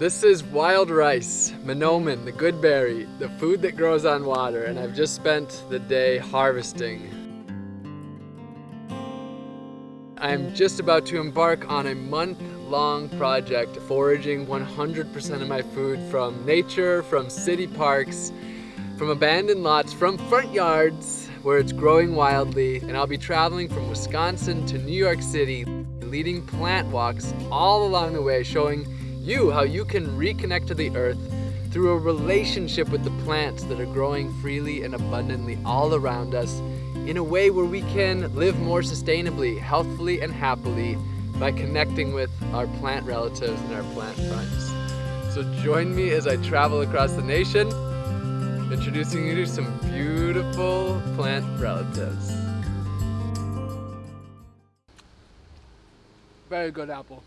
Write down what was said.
This is wild rice, manoomin, the good berry, the food that grows on water, and I've just spent the day harvesting. I'm just about to embark on a month-long project foraging 100% of my food from nature, from city parks, from abandoned lots, from front yards where it's growing wildly, and I'll be traveling from Wisconsin to New York City, leading plant walks all along the way, showing you how you can reconnect to the earth through a relationship with the plants that are growing freely and abundantly all around us in a way where we can live more sustainably, healthfully, and happily by connecting with our plant relatives and our plant friends. So join me as I travel across the nation, introducing you to some beautiful plant relatives. Very good apple.